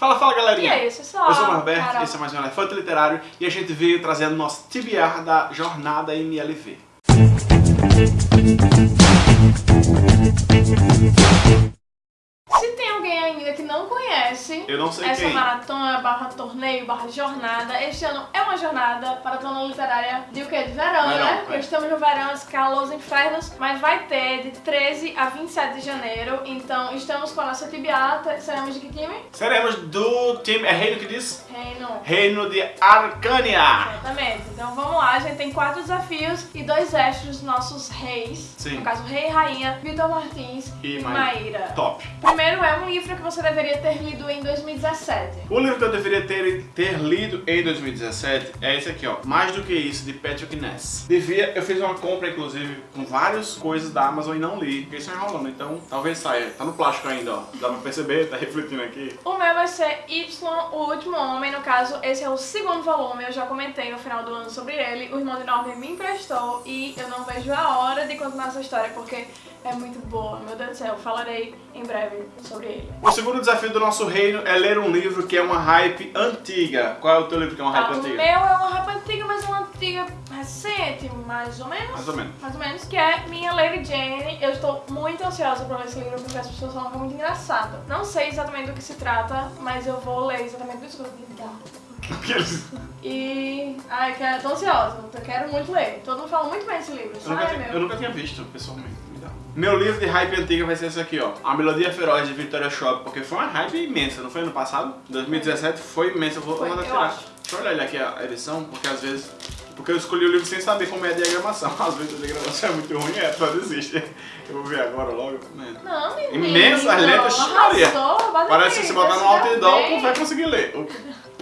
Fala, fala galerinha! E aí, pessoal? Eu sou o Norberto, esse é mais um Elefante Literário e a gente veio trazendo nosso TBR da jornada MLV. Se tem alguém ainda que não conhece Eu não sei essa quem. maratona, barra torneio, barra jornada, este ano é uma jornada maratona literária de o quê? De verão, Verão, né? é. Porque estamos no verão, esse calor, os infernos, mas vai ter de 13 a 27 de janeiro, então estamos com a nossa tibiata, seremos de que time? Seremos do time. É Reino que diz? Reino. Reino de Arcânia! Exatamente. Então vamos lá, a gente tem quatro desafios e dois extras dos nossos reis. Sim. No caso, Rei e Rainha, Vitor Martins E e, Maíra. Top! Primeiro é um livro que você deveria ter lido em 2017. O livro que eu deveria ter, ter lido em 2017 é esse aqui, ó. Mais do que isso, de Patrick Ness. Devia, eu fiz uma compra, inclusive, com várias coisas da Amazon e não li. Fiquei só enrolando, então talvez saia. Tá no plástico ainda, ó. Dá pra perceber, tá refletindo aqui. O meu vai ser Y, o último homem. No caso, esse é o segundo volume. Eu já comentei no final do ano sobre ele. O irmão de Norman me emprestou e eu não vejo a hora de continuar essa história porque é muito boa. Meu Deus do céu, falarei em breve sobre ele. O segundo desafio do nosso reino é ler um livro que é uma hype antiga. Qual é o teu livro que é uma hype o antiga? meu é uma rapa antiga, mas uma antiga recente, mais ou menos. Mais ou menos. Mais ou menos, que é Minha Lady Jane. Eu estou muito ansiosa pra ler esse livro porque as pessoas falam que é muito engraçado. Não sei exatamente do que se trata, mas eu vou ler exatamente do. Aqueles- E. Ai, que- tô ansiosa, eu quero muito ler. Todo mundo fala muito bem desse livro, Eu nunca, tinha, eu nunca tinha visto, pessoalmente. Me dá. Meu livro de hype antiga vai ser esse aqui, ó. A Melodia Feroz de Victoria Shop, porque foi uma hype imensa, não foi ano passado? 2017 foi imensa, eu vou mandar tirar. Deixa eu olhar aqui a edição, porque às vezes. Porque eu escolhi o livro sem saber como é a diagramação. Às vezes a diagramação é muito ruim, é, só desiste. Eu vou ver agora logo. Mano. Não, menino. Imensas letras, Maria. Parece que se botar no você outdoor, não vai conseguir ler.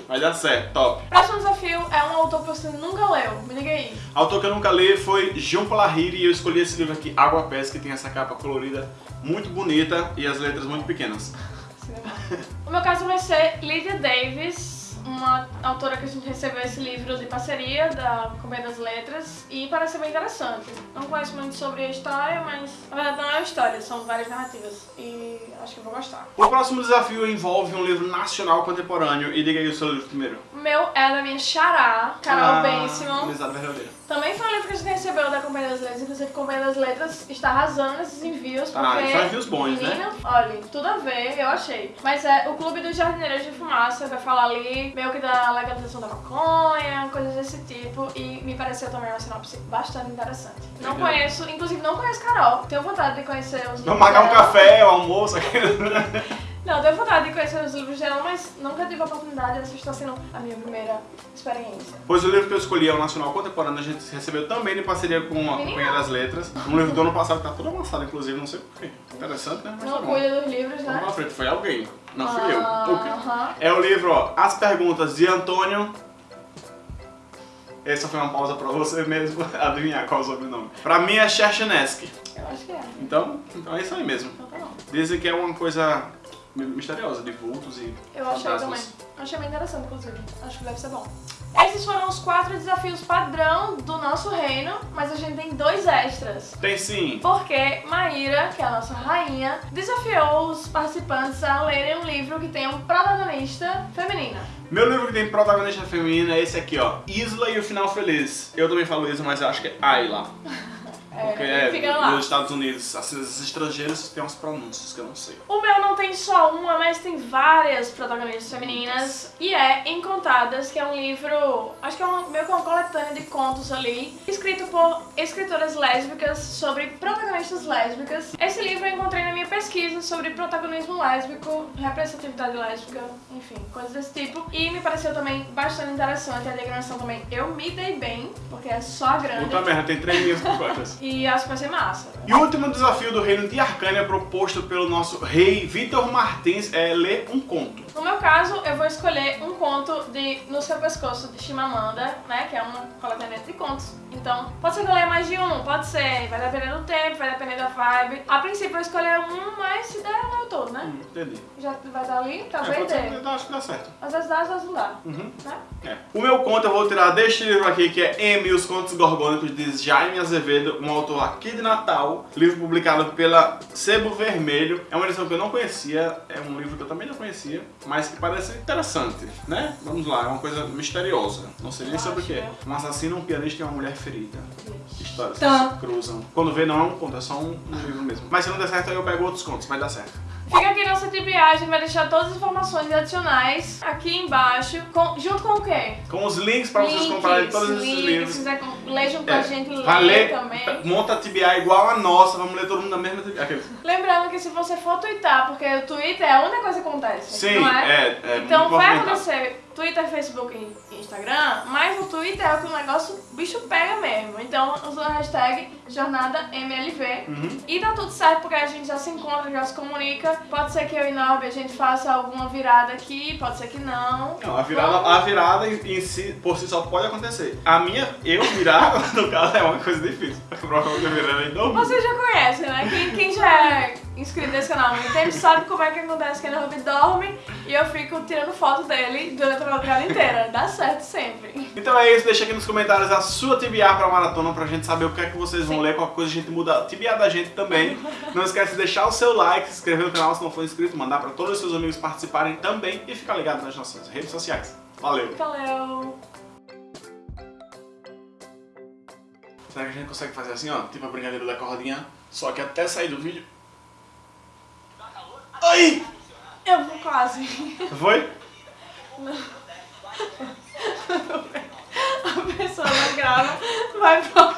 Vai dar certo, top. Próximo desafio é um autor que você nunca leu. Me diga aí. Autor que eu nunca li foi João Palahiri e eu escolhi esse livro aqui, Água Pés, que tem essa capa colorida muito bonita e as letras muito pequenas. O meu caso vai ser Lydia Davis, uma autora que a gente recebeu esse livro de parceria da Companhia das Letras e parece bem interessante. Não conheço muito sobre a história, mas na verdade não é uma história, são várias narrativas e acho que eu vou gostar. O próximo desafio envolve um livro nacional contemporâneo e diga aí o seu livro primeiro. O meu é da minha xará, Carol Ah, Bensimon. Verdadeira. Também foi um livro que a gente recebeu da Companhia das Letras, inclusive a Companhia das Letras está arrasando nesses envios, porque... Ah, são envios bons, né? menina, Olha, tudo a ver, eu achei. Mas é o Clube dos Jardineiros de Fumaça, vai falar ali meio que da legalização da maconha, coisas desse tipo, e me pareceu também uma sinopse bastante interessante. Não Legal. conheço, inclusive não conheço Carol, tenho vontade de conhecer os Vamos marcar um café, o almoço, aquele... Não, tenho vontade de conhecer os livros dela, mas nunca tive a oportunidade, essa está sendo a minha primeira experiência. Pois o livro que eu escolhi é o Nacional Contemporâneo, a gente recebeu também em parceria com a. Companhia das Letras. Um livro do ano passado que tá todo amassado, inclusive, não sei porquê. Interessante, né? Mas Não tá cuida dos livros, né? pra frente, foi alguém. Não fui eu. Ah. É o livro, ó, As Perguntas de Antônio. Essa foi uma pausa pra você mesmo adivinhar qual é o sobrenome. Pra mim é Cherchenesky. Eu acho que é. Então, então é isso aí mesmo. Então tá bom. Dizem que é uma coisa misteriosa, de vultos e Eu achei fantasmas. também. Achei bem interessante, inclusive. Acho que deve ser bom. Esses foram os quatro desafios padrão do nosso reino, mas a gente tem dois extras. Tem sim. Porque Maíra, que é a nossa rainha, desafiou os participantes a lerem um livro que tem um protagonista feminina. Meu livro que tem protagonista feminina é esse aqui, ó. Isla e o Final Feliz. Eu também falo isso, mas eu acho que é Ayla. Porque é, fica lá. nos Estados Unidos, assim, os estrangeiros têm umas pronúncias que eu não sei. O meu não tem só uma, mas tem várias protagonistas femininas. E é Encontradas, que é um livro, acho que é um, meio que uma coletânea de contos ali, escrito por escritoras lésbicas sobre protagonistas lésbicas. Esse livro eu encontrei na minha pesquisa sobre protagonismo lésbico, representatividade lésbica, enfim, coisas desse tipo. E me pareceu também bastante interessante. A diagramação também eu me dei bem, porque é só grande. Puta merda, tem 3 mil completas. E acho que vai ser massa. E o último desafio do reino de Arcânia proposto pelo nosso rei Vitor Martins é ler um conto. No meu caso, eu vou escolher um conto de No Seu Pescoço, de Chimamanda, né? Que é uma coletânea de contos. Então, pode ser que eu leia mais de um, pode ser. Vai depender do tempo, vai depender da vibe. A princípio eu vou escolher um, mas se der, eu leio todo, né? Hum, entendi. Já vai estar ali, É, talvez pode ser, dê. eu acho que dá certo. Às vezes dá, às vezes não dá, Uhum. né? É. O meu conto eu vou tirar deste livro aqui, que é M, os Contos Gorgônicos, de Jaime Azevedo, um autor aqui de Natal, livro publicado pela Sebo Vermelho. É uma edição que eu não conhecia, é um livro que eu também não conhecia, mas que parece interessante, né? Vamos lá, é uma coisa misteriosa. Não sei nem sobre o que é. Um assassino, um pianista e uma mulher ferida. Histórias que Tá. se cruzam. Quando vê, não é um conto, é só um, um livro mesmo. Mas se não der certo, aí eu pego outros contos, vai dar certo. Aqui nossa tripiagem, vai deixar todas as informações adicionais aqui embaixo, com- junto com o quê? Com os links pra vocês comprarem todos esses links, livros. Se quiser junto com É, a gente, vai ler também. monta a TBA igual a nossa, vamos ler todo mundo na mesma TBA. Lembrando que se você for twittar, porque o Twitter é a única coisa que acontece, Sim, não é? é, é Então vai acontecer Twitter, Facebook e Instagram, mas no Twitter é o que o negócio o bicho pega mesmo. Então usa a hashtag JornadaMLV Uhum. e dá tudo certo porque a gente já se encontra, já se comunica. Pode ser que eu e Norby a gente faça alguma virada aqui, pode ser que não. Não, a virada, Vamos. a virada em, si, por si só pode acontecer. A minha, eu virar, no caso, é uma coisa difícil. Provavelmente eu virando em dobro. Você já conhece, né? Quem, quem já é inscrito nesse canal há muito tempo sabe como é que acontece que o Norby dorme e eu fico tirando foto dele durante a madrugada inteira. Dá certo sempre. Então é isso, deixa aqui nos comentários a sua TBA pra maratona pra gente saber o que é que vocês vão Sim. ler, qualquer coisa a gente muda a TBA da gente também. Não esquece de deixar o seu like, se inscrever no canal se não for inscrito, mandar pra todos os seus amigos participarem também e ficar ligado nas nossas redes sociais. Valeu! Valeu! Será que a gente consegue fazer assim, ó? Tipo a brincadeira da cordinha, só que até sair do vídeo. Ai! Eu vou quase. Foi? A pessoa não grava, vai pro